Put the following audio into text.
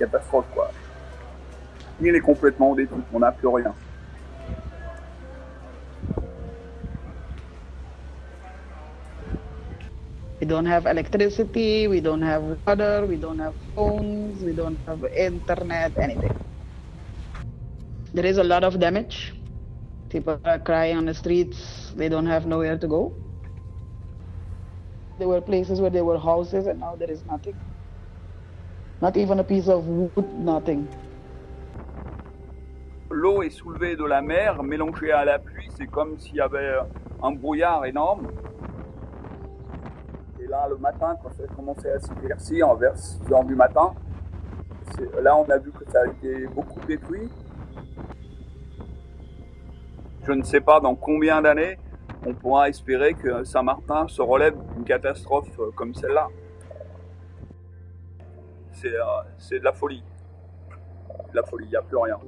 catastrophe, quoi. Il est complètement on n'a plus rien. We don't have electricity, we don't have water, we don't have phones, we don't have internet, anything. There is a lot of damage. People are crying on the streets, they don't have nowhere to go. There were places where there were houses and now there is nothing. Not even a piece of wood, nothing. L'eau est soulevée de la mer, mélangée à la pluie, c'est comme s'il y avait un brouillard énorme. Et là, le matin, quand ça a commencé à s'éclaircir, vers 6 heures du matin, là, on a vu que ça a été beaucoup détruit. Je ne sais pas dans combien d'années on pourra espérer que Saint-Martin se relève d'une catastrophe comme celle-là. C'est de la folie. La folie, il n'y a plus rien.